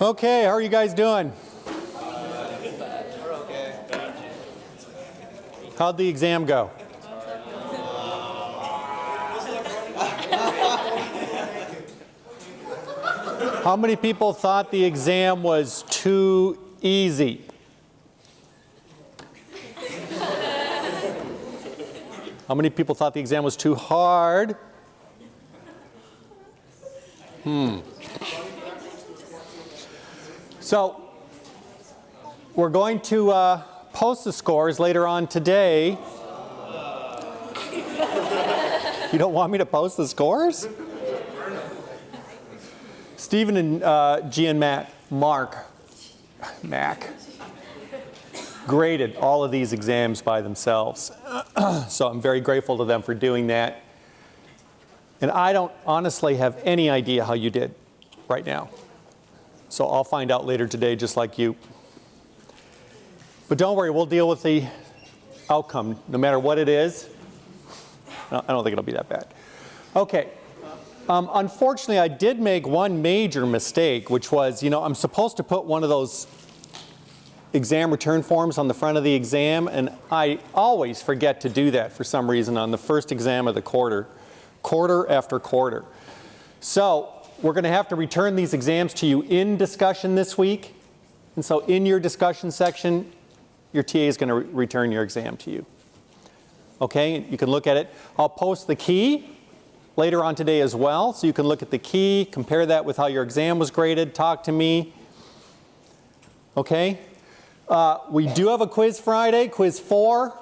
Okay, how are you guys doing? How'd the exam go? How many people thought the exam was too easy? How many people thought the exam was too hard? Hmm. So, we're going to uh, post the scores later on today. You don't want me to post the scores? Stephen and uh, G and Matt, Mark, Mac, graded all of these exams by themselves. so I'm very grateful to them for doing that. And I don't honestly have any idea how you did right now. So I'll find out later today just like you. But don't worry, we'll deal with the outcome no matter what it is. I don't think it'll be that bad. Okay. Um, unfortunately, I did make one major mistake, which was, you know, I'm supposed to put one of those exam return forms on the front of the exam, and I always forget to do that for some reason on the first exam of the quarter, quarter after quarter. So we're going to have to return these exams to you in discussion this week. And so in your discussion section, your TA is going to re return your exam to you. Okay, you can look at it. I'll post the key later on today as well, so you can look at the key, compare that with how your exam was graded, talk to me. Okay, uh, we do have a quiz Friday, quiz 4,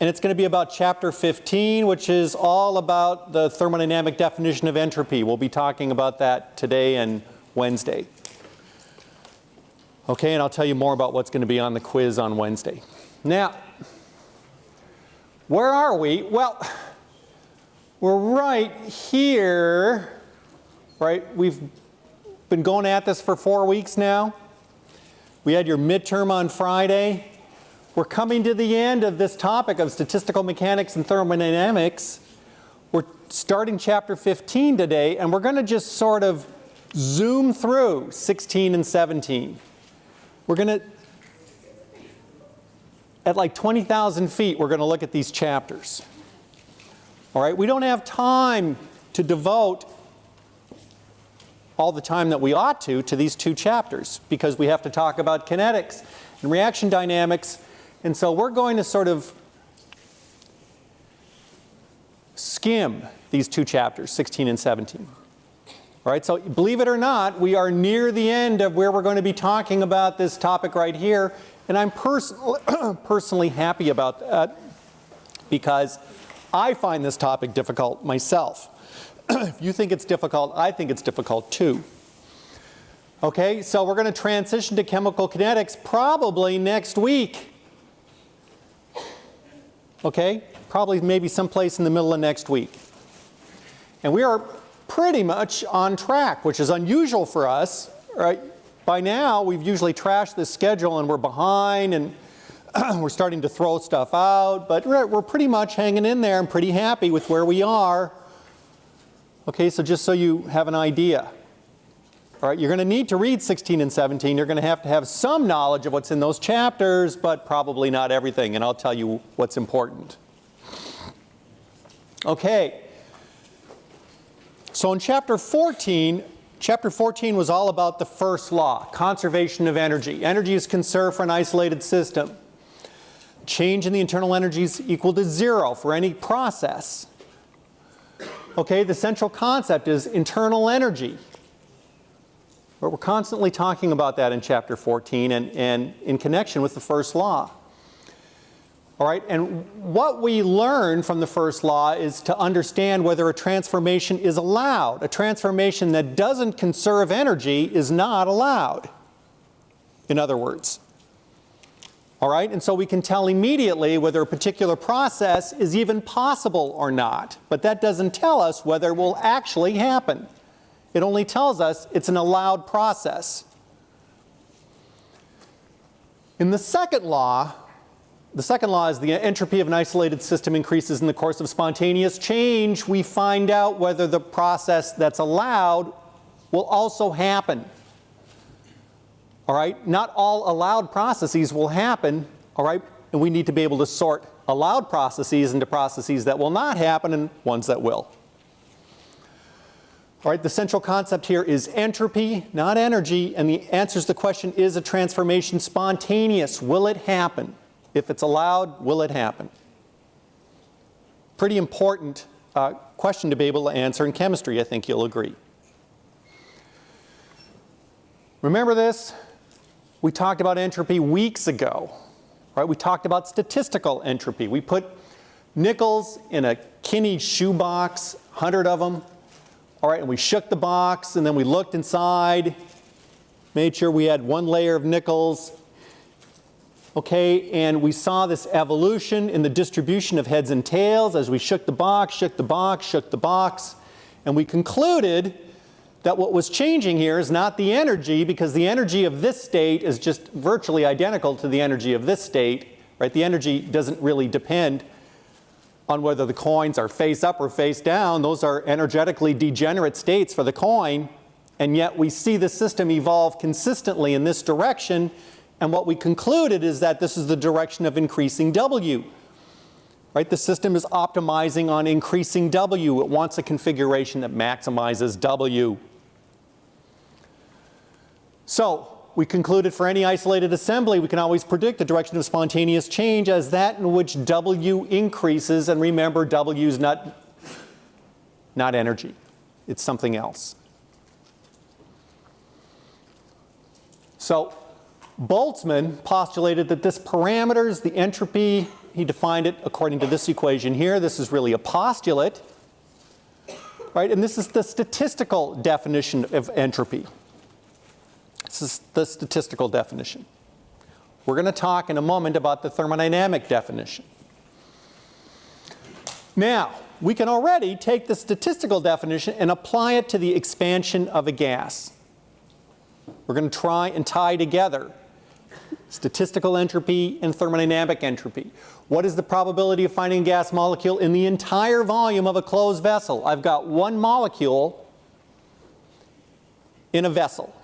and it's going to be about chapter 15, which is all about the thermodynamic definition of entropy. We'll be talking about that today and Wednesday. Okay, and I'll tell you more about what's going to be on the quiz on Wednesday. Now, where are we? Well, we're right here, right? We've been going at this for four weeks now. We had your midterm on Friday. We're coming to the end of this topic of statistical mechanics and thermodynamics. We're starting chapter 15 today, and we're going to just sort of zoom through 16 and 17. We're going to at like 20,000 feet, we're going to look at these chapters. All right, we don't have time to devote all the time that we ought to to these two chapters because we have to talk about kinetics and reaction dynamics. And so we're going to sort of skim these two chapters, 16 and 17. All right, so believe it or not, we are near the end of where we're going to be talking about this topic right here. And I'm pers personally happy about that because I find this topic difficult myself. if you think it's difficult, I think it's difficult too. Okay, so we're going to transition to chemical kinetics probably next week. Okay, probably maybe someplace in the middle of next week. And we are pretty much on track, which is unusual for us, right? By now, we've usually trashed this schedule and we're behind and we're starting to throw stuff out, but we're, we're pretty much hanging in there and pretty happy with where we are. Okay, so just so you have an idea. All right, you're going to need to read 16 and 17. You're going to have to have some knowledge of what's in those chapters, but probably not everything, and I'll tell you what's important. Okay, so in chapter 14, Chapter 14 was all about the first law, conservation of energy. Energy is conserved for an isolated system. Change in the internal energy is equal to zero for any process. Okay, the central concept is internal energy. But we're constantly talking about that in chapter 14 and, and in connection with the first law. All right, and what we learn from the first law is to understand whether a transformation is allowed. A transformation that doesn't conserve energy is not allowed, in other words. All right, and so we can tell immediately whether a particular process is even possible or not, but that doesn't tell us whether it will actually happen. It only tells us it's an allowed process. In the second law, the second law is the entropy of an isolated system increases in the course of spontaneous change. We find out whether the process that's allowed will also happen. All right, not all allowed processes will happen, all right, and we need to be able to sort allowed processes into processes that will not happen and ones that will. All right, the central concept here is entropy, not energy, and the answer to the question, is a transformation spontaneous? Will it happen? If it's allowed, will it happen? Pretty important uh, question to be able to answer in chemistry, I think you'll agree. Remember this? We talked about entropy weeks ago. Right? We talked about statistical entropy. We put nickels in a Kinney shoebox, 100 of them. All right, and we shook the box and then we looked inside, made sure we had one layer of nickels. Okay, and we saw this evolution in the distribution of heads and tails as we shook the box, shook the box, shook the box, and we concluded that what was changing here is not the energy because the energy of this state is just virtually identical to the energy of this state, right? The energy doesn't really depend on whether the coins are face up or face down. Those are energetically degenerate states for the coin, and yet we see the system evolve consistently in this direction, and what we concluded is that this is the direction of increasing W. Right? The system is optimizing on increasing W. It wants a configuration that maximizes W. So we concluded for any isolated assembly, we can always predict the direction of spontaneous change as that in which W increases. And remember, W is not, not energy. It's something else. So Boltzmann postulated that this parameter is the entropy. He defined it according to this equation here. This is really a postulate. Right? And this is the statistical definition of entropy. This is the statistical definition. We're going to talk in a moment about the thermodynamic definition. Now, we can already take the statistical definition and apply it to the expansion of a gas. We're going to try and tie together statistical entropy and thermodynamic entropy. What is the probability of finding a gas molecule in the entire volume of a closed vessel? I've got one molecule in a vessel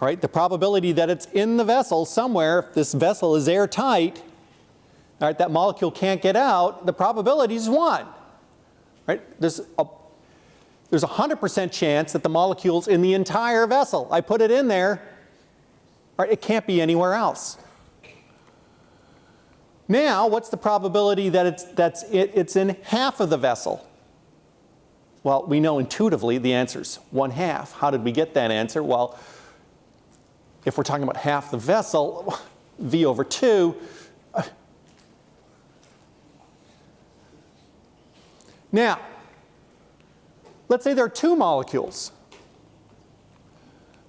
right? The probability that it's in the vessel somewhere, if this vessel is airtight, right, that molecule can't get out, the probability is 1. Right? There's a there's a 100% chance that the molecule's in the entire vessel. I put it in there, right, it can't be anywhere else. Now, what's the probability that it's, that's it, it's in half of the vessel? Well, we know intuitively the answer's 1 half. How did we get that answer? Well, if we're talking about half the vessel, V over 2, now, let's say there are two molecules.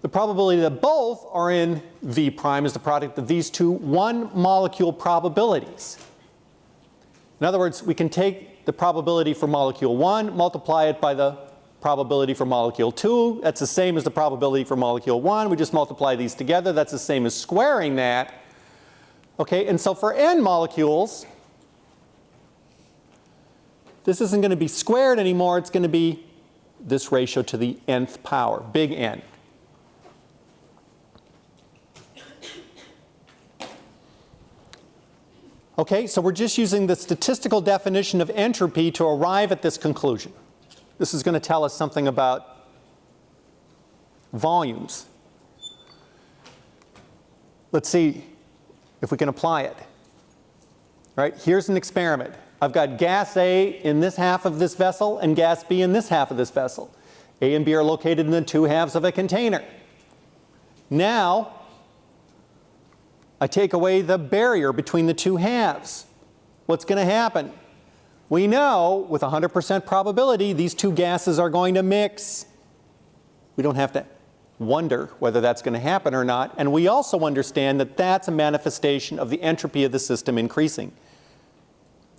The probability that both are in V prime is the product of these two one molecule probabilities. In other words, we can take the probability for molecule 1, multiply it by the probability for molecule 2. That's the same as the probability for molecule 1. We just multiply these together. That's the same as squaring that. Okay, and so for n molecules, this isn't going to be squared anymore. It's going to be this ratio to the nth power, big N. Okay, so we're just using the statistical definition of entropy to arrive at this conclusion. This is going to tell us something about volumes. Let's see if we can apply it. Right? Here's an experiment. I've got gas A in this half of this vessel and gas B in this half of this vessel. A and B are located in the two halves of a container. Now, I take away the barrier between the two halves. What's going to happen? We know with 100% probability these two gases are going to mix. We don't have to wonder whether that's going to happen or not. And we also understand that that's a manifestation of the entropy of the system increasing.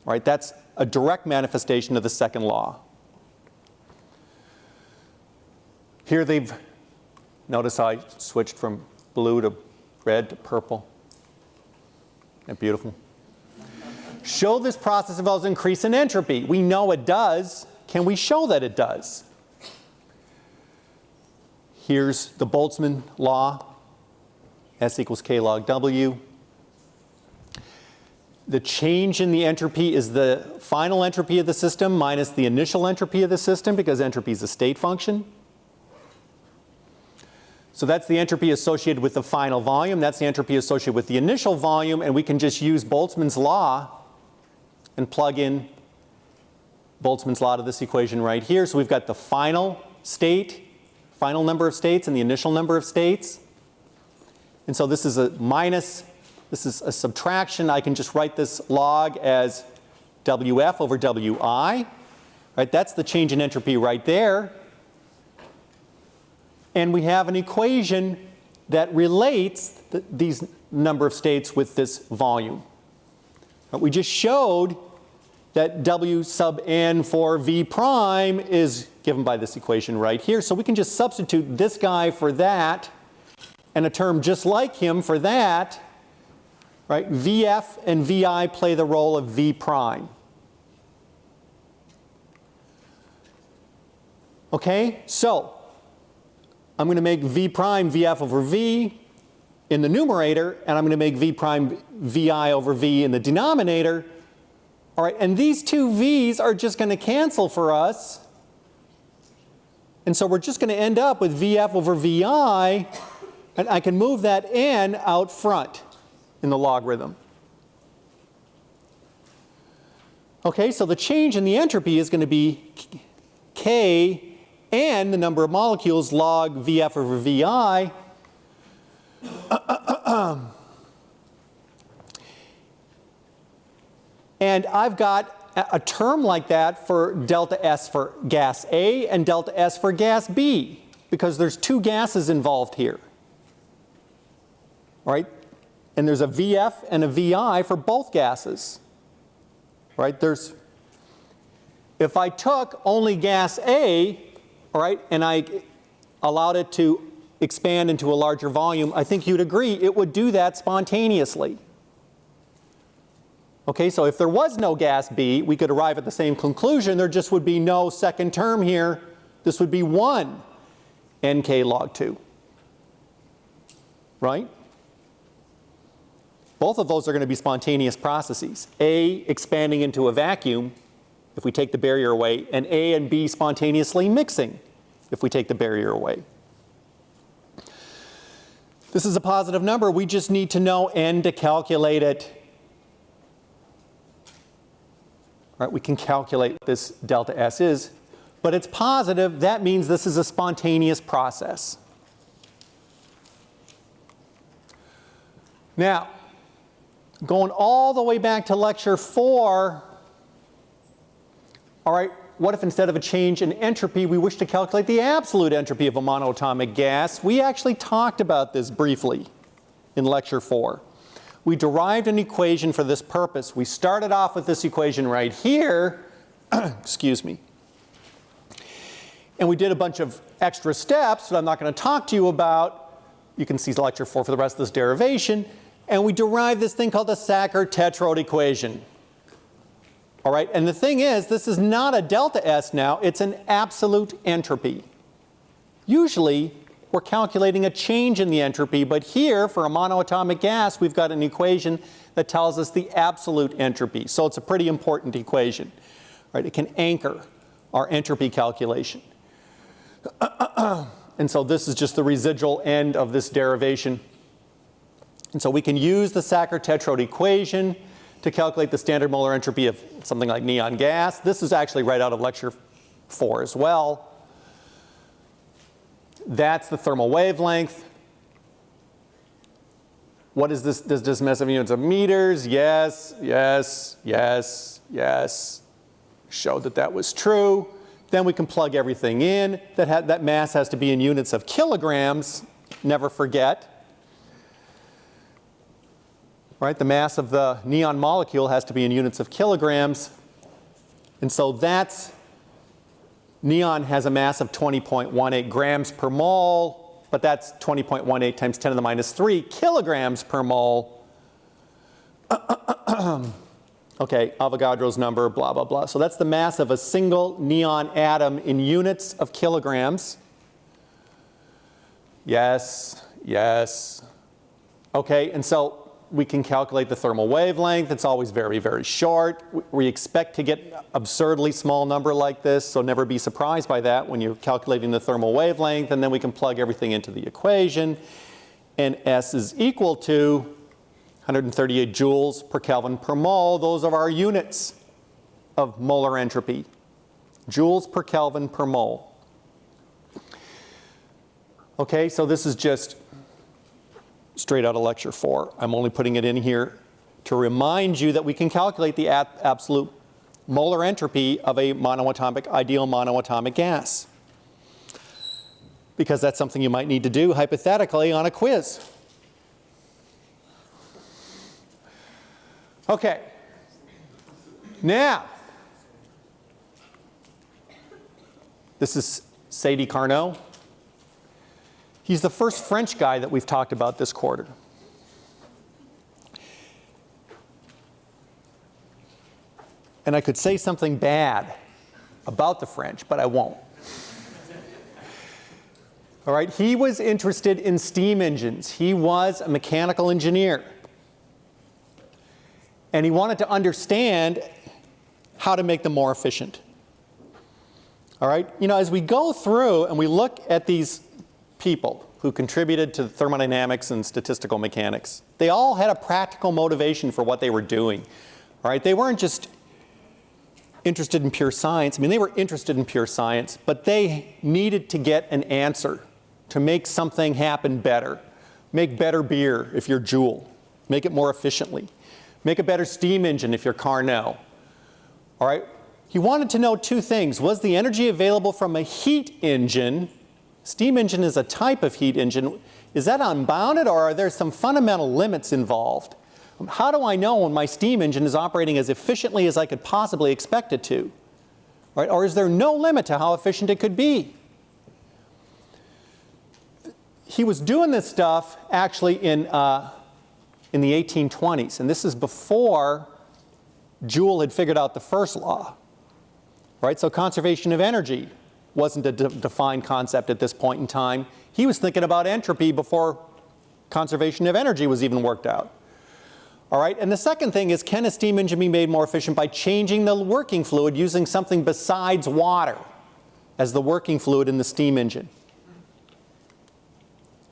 Right? That's a direct manifestation of the second law. Here they've, notice I switched from blue to red to purple. Isn't that beautiful? Show this process involves increase in entropy. We know it does. Can we show that it does? Here's the Boltzmann law. S equals K log W. The change in the entropy is the final entropy of the system minus the initial entropy of the system because entropy is a state function. So that's the entropy associated with the final volume. That's the entropy associated with the initial volume. And we can just use Boltzmann's law and plug in Boltzmann's law to this equation right here. So we've got the final state, final number of states and the initial number of states. And so this is a minus this is a subtraction. I can just write this log as WF over WI. Right, that's the change in entropy right there. And we have an equation that relates th these number of states with this volume. We just showed that W sub n for V prime is given by this equation right here. So we can just substitute this guy for that and a term just like him for that right? VF and VI play the role of V prime. Okay, so I'm going to make V prime VF over V in the numerator, and I'm going to make V prime VI over V in the denominator. All right, and these two V's are just going to cancel for us. And so we're just going to end up with VF over VI, and I can move that N out front in the logarithm. Okay, so the change in the entropy is going to be K and the number of molecules log VF over VI. and I've got a term like that for delta S for gas A and delta S for gas B because there's two gases involved here. Right? and there's a VF and a VI for both gases. Right? There's if I took only gas A, all right, and I allowed it to expand into a larger volume, I think you'd agree it would do that spontaneously. Okay, so if there was no gas B, we could arrive at the same conclusion. There just would be no second term here. This would be 1 nk log 2. Right? Both of those are going to be spontaneous processes. A expanding into a vacuum if we take the barrier away, and A and B spontaneously mixing if we take the barrier away. This is a positive number. We just need to know n to calculate it. All right, we can calculate what this delta S is, but it's positive. That means this is a spontaneous process. Now, going all the way back to lecture four, all right, what if instead of a change in entropy, we wish to calculate the absolute entropy of a monoatomic gas? We actually talked about this briefly in lecture four. We derived an equation for this purpose. We started off with this equation right here, excuse me, and we did a bunch of extra steps that I'm not going to talk to you about. You can see lecture four for the rest of this derivation and we derived this thing called the Sackur-Tetrode equation. All right, and the thing is, this is not a delta S now, it's an absolute entropy. Usually, we're calculating a change in the entropy, but here, for a monoatomic gas, we've got an equation that tells us the absolute entropy. So it's a pretty important equation. Right? It can anchor our entropy calculation. and so this is just the residual end of this derivation. And so we can use the Sackur-Tetrode equation to calculate the standard molar entropy of something like neon gas. This is actually right out of lecture four as well. That's the thermal wavelength. What is this? Does this of units of meters? Yes, yes, yes, yes. Showed that that was true. Then we can plug everything in. That, that mass has to be in units of kilograms. Never forget right? The mass of the neon molecule has to be in units of kilograms. And so that's, neon has a mass of 20.18 grams per mole, but that's 20.18 times 10 to the minus 3 kilograms per mole. okay, Avogadro's number, blah, blah, blah. So that's the mass of a single neon atom in units of kilograms. Yes, yes, Okay, and so we can calculate the thermal wavelength. It's always very, very short. We expect to get absurdly small number like this, so never be surprised by that when you're calculating the thermal wavelength, and then we can plug everything into the equation. And S is equal to 138 joules per Kelvin per mole. Those are our units of molar entropy. Joules per Kelvin per mole. Okay, so this is just straight out of lecture four. I'm only putting it in here to remind you that we can calculate the absolute molar entropy of a monoatomic, ideal monoatomic gas. Because that's something you might need to do hypothetically on a quiz. Okay. Now, this is Sadi Carnot. He's the first French guy that we've talked about this quarter. And I could say something bad about the French, but I won't. All right, he was interested in steam engines. He was a mechanical engineer. And he wanted to understand how to make them more efficient. All right, you know, as we go through and we look at these people who contributed to thermodynamics and statistical mechanics. They all had a practical motivation for what they were doing. Right, they weren't just interested in pure science. I mean, they were interested in pure science, but they needed to get an answer to make something happen better. Make better beer if you're Joule. Make it more efficiently. Make a better steam engine if you're Carnot. All right? He wanted to know two things. Was the energy available from a heat engine Steam engine is a type of heat engine. Is that unbounded or are there some fundamental limits involved? How do I know when my steam engine is operating as efficiently as I could possibly expect it to? Right? Or is there no limit to how efficient it could be? He was doing this stuff actually in, uh, in the 1820s, and this is before Joule had figured out the first law. Right? So conservation of energy wasn't a de defined concept at this point in time. He was thinking about entropy before conservation of energy was even worked out. All right, and the second thing is can a steam engine be made more efficient by changing the working fluid using something besides water as the working fluid in the steam engine?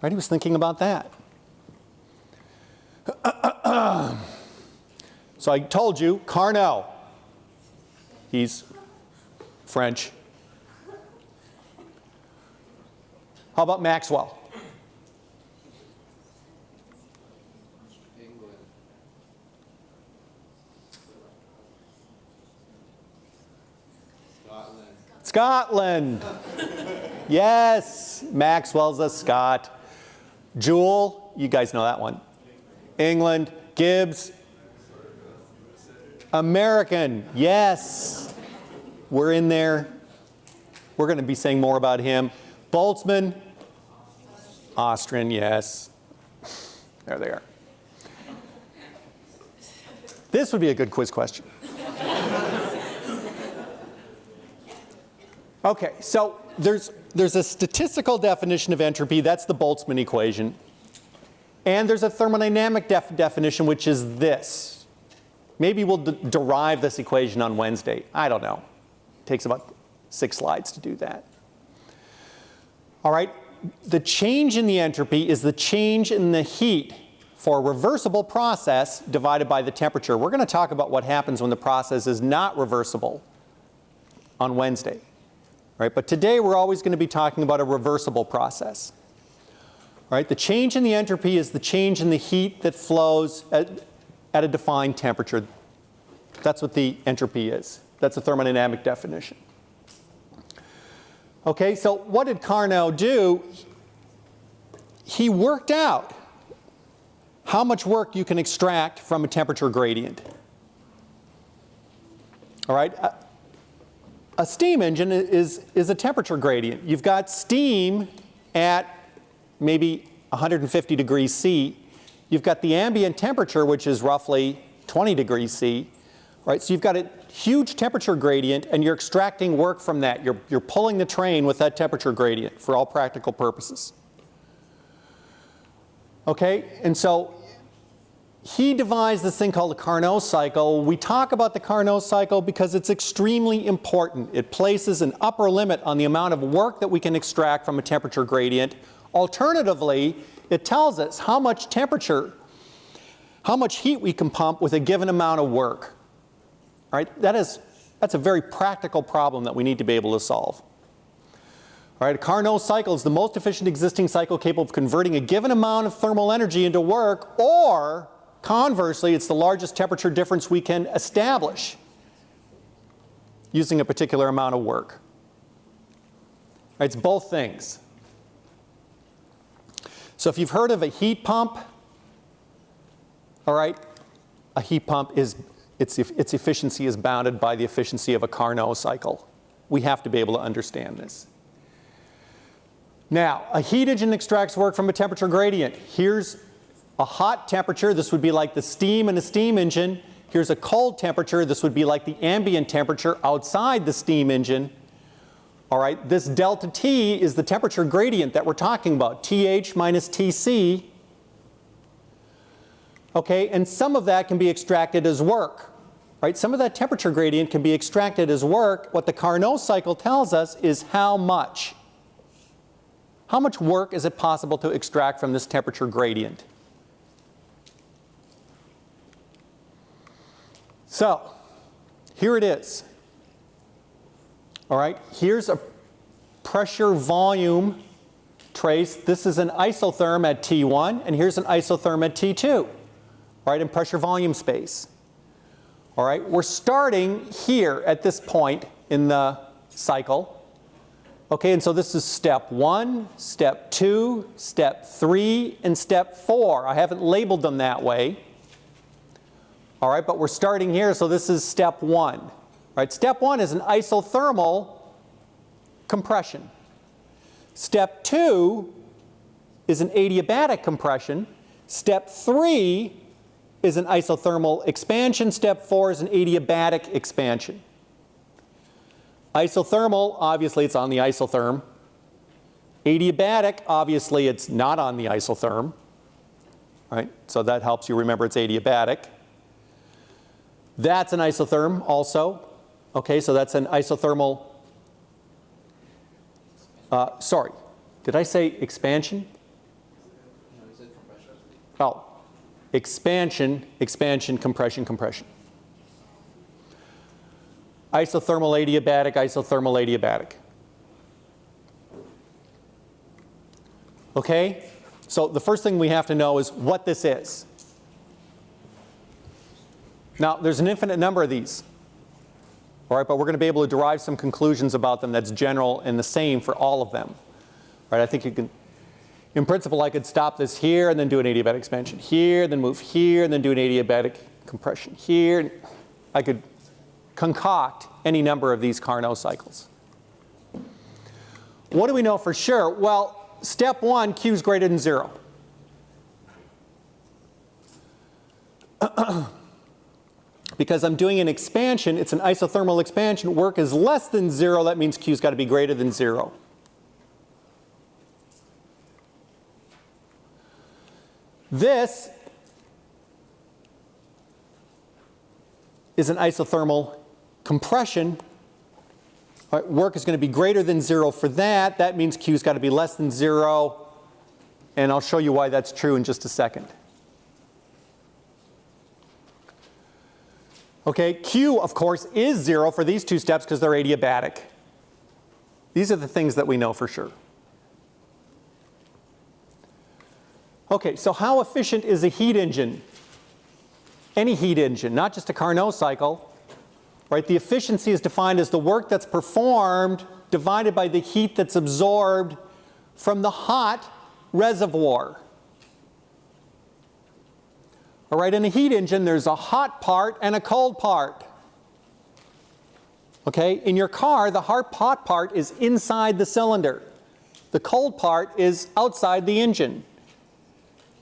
Right, he was thinking about that. so I told you, Carnot, he's French, How about Maxwell? Scotland. Scotland. yes, Maxwell's a Scot. Joule, you guys know that one. England. Gibbs. American, yes. We're in there. We're going to be saying more about him. Boltzmann, Austrian, yes. There they are. This would be a good quiz question. Okay, so there's, there's a statistical definition of entropy, that's the Boltzmann equation. And there's a thermodynamic def definition, which is this. Maybe we'll derive this equation on Wednesday. I don't know. It takes about six slides to do that. All right, the change in the entropy is the change in the heat for a reversible process divided by the temperature. We're going to talk about what happens when the process is not reversible on Wednesday. Right? But today we're always going to be talking about a reversible process. Right? The change in the entropy is the change in the heat that flows at, at a defined temperature. That's what the entropy is. That's a thermodynamic definition. Okay, so what did Carnot do? He worked out how much work you can extract from a temperature gradient. All right, a, a steam engine is, is a temperature gradient. You've got steam at maybe 150 degrees C. You've got the ambient temperature, which is roughly 20 degrees C. Right, so you've got a huge temperature gradient and you're extracting work from that. You're, you're pulling the train with that temperature gradient for all practical purposes. Okay, and so he devised this thing called the Carnot cycle. We talk about the Carnot cycle because it's extremely important. It places an upper limit on the amount of work that we can extract from a temperature gradient. Alternatively, it tells us how much temperature, how much heat we can pump with a given amount of work. All right, that is, that's a very practical problem that we need to be able to solve. All right, a Carnot cycle is the most efficient existing cycle capable of converting a given amount of thermal energy into work, or conversely, it's the largest temperature difference we can establish using a particular amount of work. Right, it's both things. So if you've heard of a heat pump, all right, a heat pump is, its, its efficiency is bounded by the efficiency of a Carnot cycle. We have to be able to understand this. Now, a heat engine extracts work from a temperature gradient. Here's a hot temperature. This would be like the steam in a steam engine. Here's a cold temperature. This would be like the ambient temperature outside the steam engine. All right, this delta T is the temperature gradient that we're talking about, TH minus TC. Okay, and some of that can be extracted as work. Right, some of that temperature gradient can be extracted as work. What the Carnot cycle tells us is how much. How much work is it possible to extract from this temperature gradient? So, here it is. All right, here's a pressure volume trace. This is an isotherm at T1, and here's an isotherm at T2, right, in pressure volume space. All right, we're starting here at this point in the cycle. Okay, and so this is step one, step two, step three, and step four. I haven't labeled them that way. All right, but we're starting here, so this is step one. Right, step one is an isothermal compression. Step two is an adiabatic compression. Step three is an isothermal expansion. Step four is an adiabatic expansion. Isothermal, obviously it's on the isotherm. Adiabatic, obviously it's not on the isotherm. Right? So that helps you remember it's adiabatic. That's an isotherm also. Okay, so that's an isothermal, uh, sorry, did I say expansion? No, I said compression. oh, expansion, expansion, compression, compression isothermal adiabatic, isothermal adiabatic. Okay? So the first thing we have to know is what this is. Now, there's an infinite number of these. All right, but we're going to be able to derive some conclusions about them that's general and the same for all of them. Right? I think you can, in principle, I could stop this here and then do an adiabatic expansion here, then move here, and then do an adiabatic compression here. I could concoct any number of these Carnot cycles. What do we know for sure? Well, step one, Q is greater than zero. because I'm doing an expansion, it's an isothermal expansion, work is less than zero, that means Q's got to be greater than zero. This is an isothermal compression, right, work is going to be greater than zero for that. That means Q's got to be less than zero. And I'll show you why that's true in just a second. Okay, Q, of course, is zero for these two steps because they're adiabatic. These are the things that we know for sure. Okay, so how efficient is a heat engine? Any heat engine, not just a Carnot cycle. Right? The efficiency is defined as the work that's performed divided by the heat that's absorbed from the hot reservoir. All right, in a heat engine, there's a hot part and a cold part. Okay, in your car, the hot part is inside the cylinder. The cold part is outside the engine.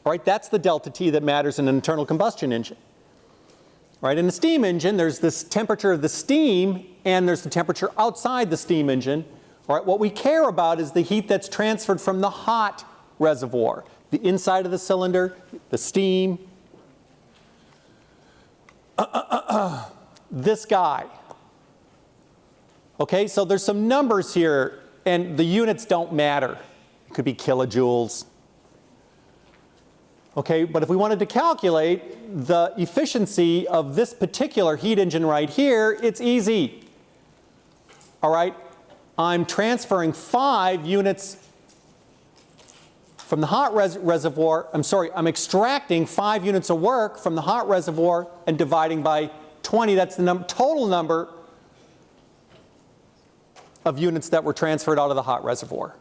Right, that's the delta T that matters in an internal combustion engine. Right? In a steam engine, there's this temperature of the steam and there's the temperature outside the steam engine. Right? What we care about is the heat that's transferred from the hot reservoir. the inside of the cylinder, the steam. this guy. Okay, so there's some numbers here, and the units don't matter. It could be kilojoules. Okay, but if we wanted to calculate the efficiency of this particular heat engine right here, it's easy. All right, I'm transferring five units from the hot res reservoir, I'm sorry, I'm extracting five units of work from the hot reservoir and dividing by 20. That's the num total number of units that were transferred out of the hot reservoir.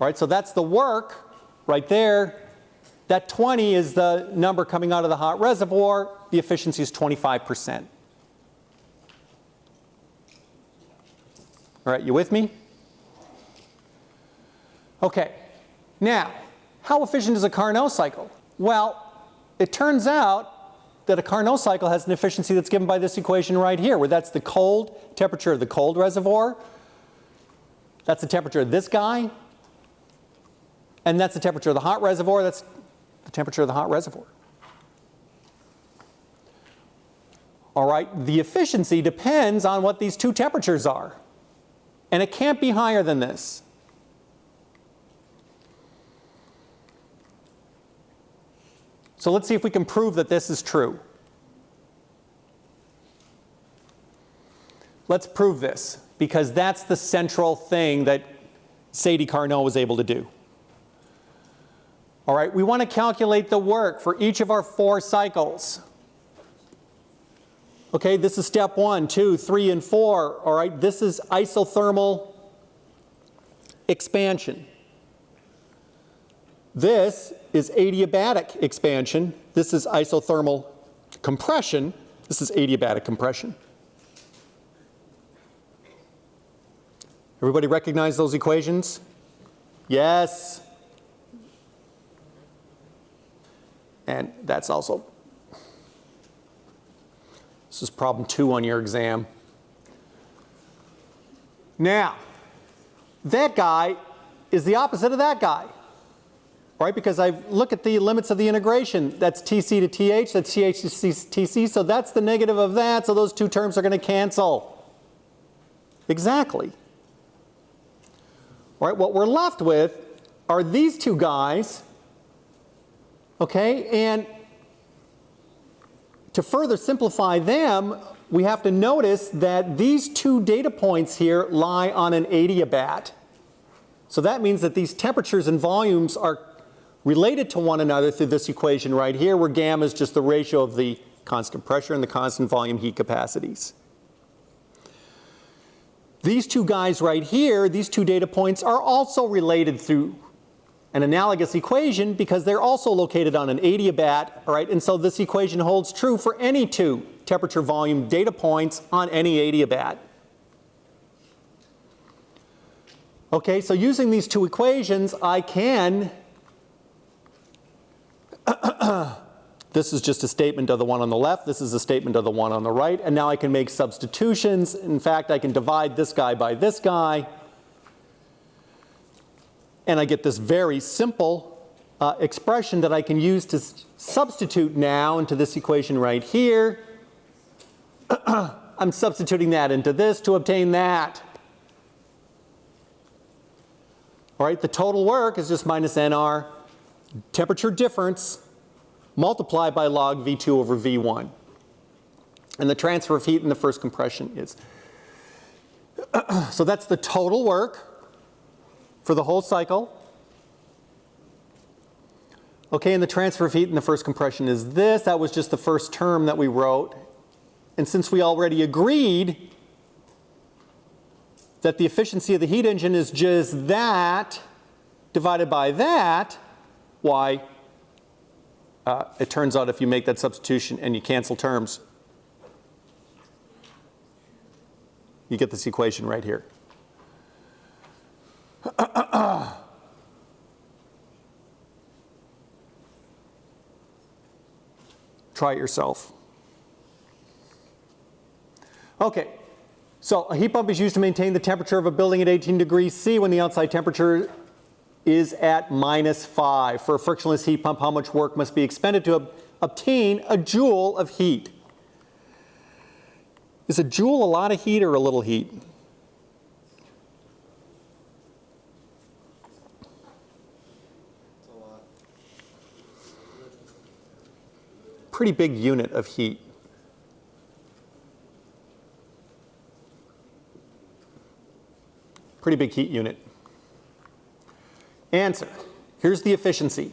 All right, so that's the work right there. That 20 is the number coming out of the hot reservoir. The efficiency is 25%. All right, you with me? Okay, now, how efficient is a Carnot cycle? Well, it turns out that a Carnot cycle has an efficiency that's given by this equation right here, where that's the cold temperature of the cold reservoir, that's the temperature of this guy, and that's the temperature of the hot reservoir, that's the temperature of the hot reservoir. All right, the efficiency depends on what these two temperatures are. And it can't be higher than this. So let's see if we can prove that this is true. Let's prove this because that's the central thing that Sadi Carnot was able to do. All right, we want to calculate the work for each of our four cycles. Okay, this is step one, two, three, and four. All right, this is isothermal expansion. This is adiabatic expansion. This is isothermal compression. This is adiabatic compression. Everybody recognize those equations? Yes. And that's also, this is problem two on your exam. Now, that guy is the opposite of that guy right? Because I look at the limits of the integration. That's TC to TH, that's TH to TC, so that's the negative of that, so those two terms are going to cancel. Exactly. All right, what we're left with are these two guys, okay, and to further simplify them, we have to notice that these two data points here lie on an adiabat. So that means that these temperatures and volumes are related to one another through this equation right here where gamma is just the ratio of the constant pressure and the constant volume heat capacities. These two guys right here, these two data points are also related through an analogous equation because they're also located on an adiabat, all right? And so this equation holds true for any two temperature volume data points on any adiabat. Okay, so using these two equations, I can this is just a statement of the one on the left. This is a statement of the one on the right. And now I can make substitutions. In fact, I can divide this guy by this guy. And I get this very simple uh, expression that I can use to substitute now into this equation right here. I'm substituting that into this to obtain that. All right, the total work is just minus nR temperature difference multiplied by log V2 over V1. And the transfer of heat in the first compression is. so that's the total work for the whole cycle. Okay, and the transfer of heat in the first compression is this. That was just the first term that we wrote. And since we already agreed that the efficiency of the heat engine is just that divided by that, why uh, it turns out if you make that substitution and you cancel terms, you get this equation right here. Try it yourself. Okay, so a heat pump is used to maintain the temperature of a building at 18 degrees C when the outside temperature is at minus 5. For a frictionless heat pump, how much work must be expended to ob obtain a joule of heat? Is a joule a lot of heat or a little heat? Pretty big unit of heat. Pretty big heat unit. Answer. Here's the efficiency.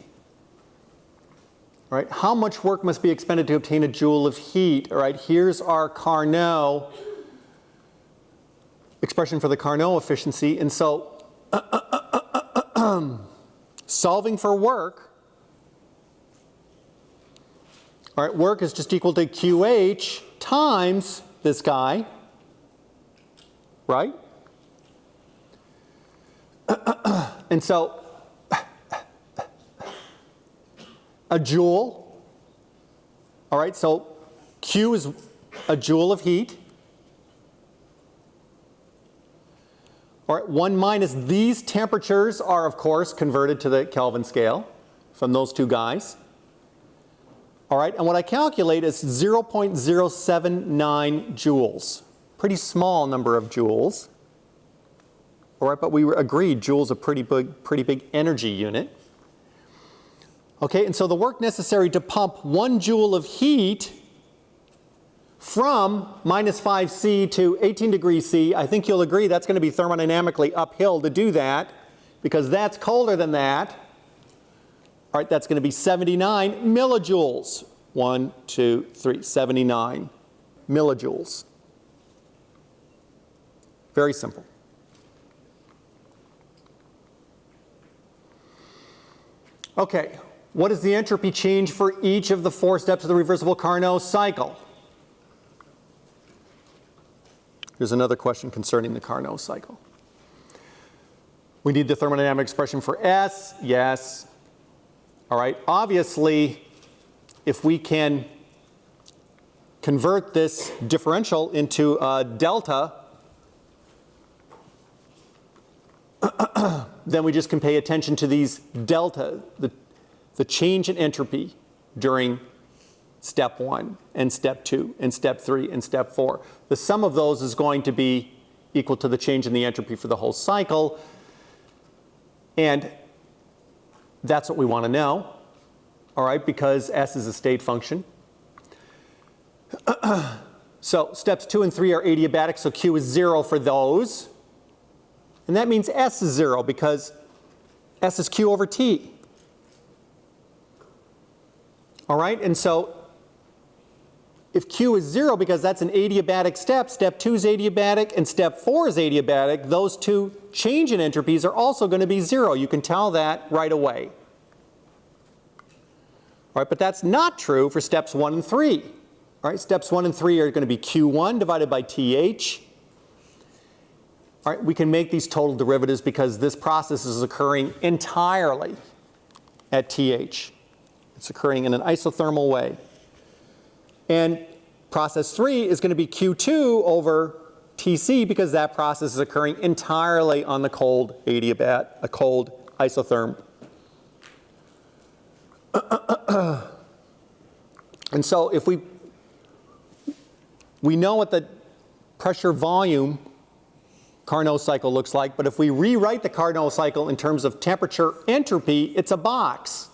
All right, how much work must be expended to obtain a joule of heat? All right, here's our Carnot expression for the Carnot efficiency. And so solving for work, all right, work is just equal to QH times this guy, right? and so a joule, all right, so Q is a joule of heat. All right, 1 minus these temperatures are, of course, converted to the Kelvin scale from those two guys. All right, and what I calculate is 0.079 joules. Pretty small number of joules. All right, but we agreed joule's a pretty big, pretty big energy unit. Okay, and so the work necessary to pump one joule of heat from minus 5 C to 18 degrees C, I think you'll agree that's going to be thermodynamically uphill to do that because that's colder than that. All right, that's going to be 79 millijoules. One, two, three, 79 millijoules. Very simple. Okay, what is the entropy change for each of the four steps of the reversible Carnot cycle? Here's another question concerning the Carnot cycle. We need the thermodynamic expression for S, yes. All right, obviously, if we can convert this differential into a delta, then we just can pay attention to these delta, the, the change in entropy during step one and step two and step three and step four. The sum of those is going to be equal to the change in the entropy for the whole cycle. And that's what we want to know, all right, because S is a state function. so steps two and three are adiabatic, so Q is zero for those. And that means S is 0 because S is Q over T. All right, and so if Q is 0 because that's an adiabatic step, step 2 is adiabatic and step 4 is adiabatic, those two change in entropies are also going to be 0. You can tell that right away. All right, but that's not true for steps 1 and 3. All right, steps 1 and 3 are going to be Q1 divided by TH all right, we can make these total derivatives because this process is occurring entirely at TH. It's occurring in an isothermal way. And process 3 is going to be Q2 over TC because that process is occurring entirely on the cold adiabat, a cold isotherm. and so if we, we know what the pressure volume Carnot cycle looks like, but if we rewrite the Carnot cycle in terms of temperature entropy, it's a box.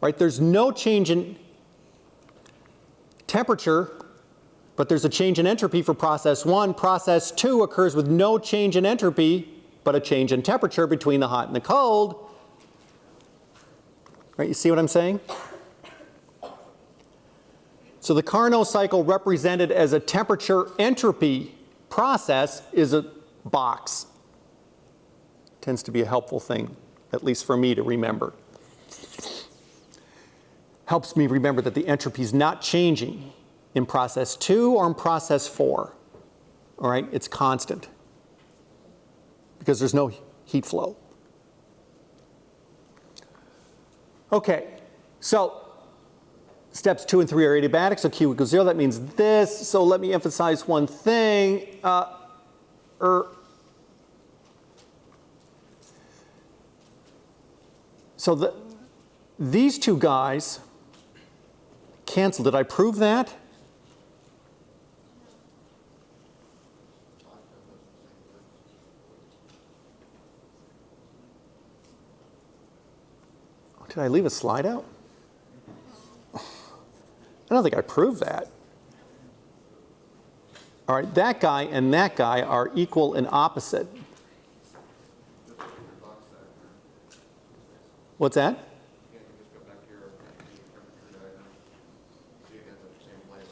Right? There's no change in temperature, but there's a change in entropy for process 1. Process 2 occurs with no change in entropy, but a change in temperature between the hot and the cold. Right? You see what I'm saying? So the Carnot cycle represented as a temperature entropy process is a box. Tends to be a helpful thing, at least for me to remember. Helps me remember that the entropy is not changing in process 2 or in process 4. All right, it's constant because there's no heat flow. Okay, so Steps two and three are adiabatic, so Q equals zero. That means this. So let me emphasize one thing. Uh, er, So the, these two guys cancel. Did I prove that? Did I leave a slide out? I don't think I proved that. All right, that guy and that guy are equal and opposite. What's that? You can just go back to your temperature diagram. So you get the same place.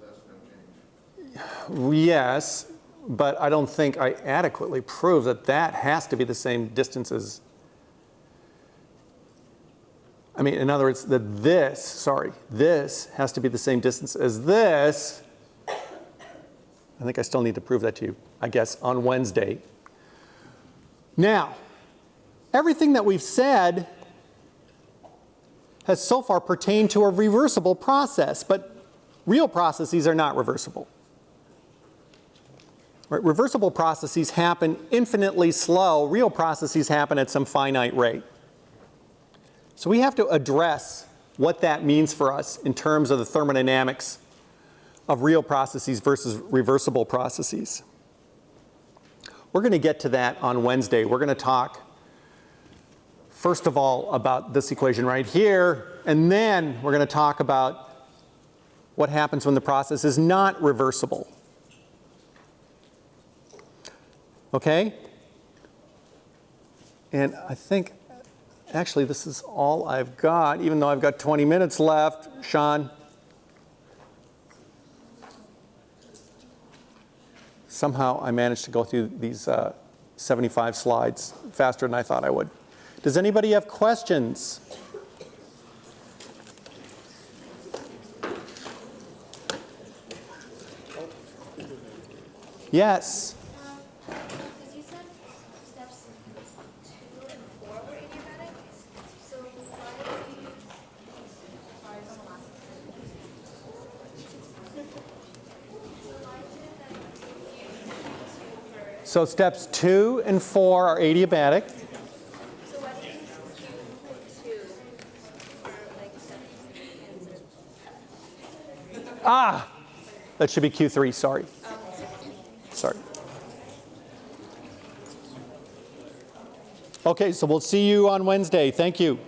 That's no change. Yes, but I don't think I adequately prove that that has to be the same distance as, I mean, in other words, that this, sorry, this has to be the same distance as this. I think I still need to prove that to you, I guess, on Wednesday. Now, everything that we've said has so far pertained to a reversible process, but real processes are not reversible. Right? Reversible processes happen infinitely slow. Real processes happen at some finite rate. So we have to address what that means for us in terms of the thermodynamics of real processes versus reversible processes. We're going to get to that on Wednesday. We're going to talk, first of all, about this equation right here, and then we're going to talk about what happens when the process is not reversible. Okay? And I think, actually, this is all I've got, even though I've got 20 minutes left. Sean? Somehow I managed to go through these uh, 75 slides faster than I thought I would. Does anybody have questions? Yes. Because you said steps two and four were adiabatic, so why did you, sorry, it's on the last. So why did that for, So steps two and four are adiabatic. and That should be Q3, sorry. Sorry. Okay, so we'll see you on Wednesday. Thank you.